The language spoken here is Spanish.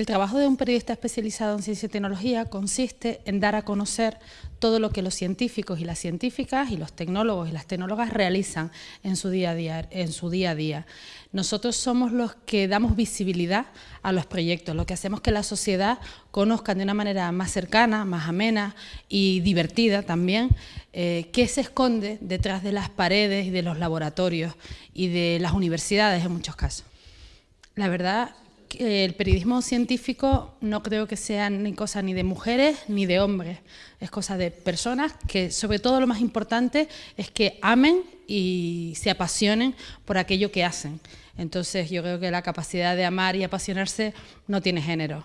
El trabajo de un periodista especializado en ciencia y tecnología consiste en dar a conocer todo lo que los científicos y las científicas y los tecnólogos y las tecnólogas realizan en su día a día. Nosotros somos los que damos visibilidad a los proyectos, lo que hacemos que la sociedad conozca de una manera más cercana, más amena y divertida también, eh, qué se esconde detrás de las paredes y de los laboratorios y de las universidades en muchos casos. La verdad eh, el periodismo científico no creo que sea ni cosa ni de mujeres ni de hombres, es cosa de personas que sobre todo lo más importante es que amen y se apasionen por aquello que hacen. Entonces yo creo que la capacidad de amar y apasionarse no tiene género.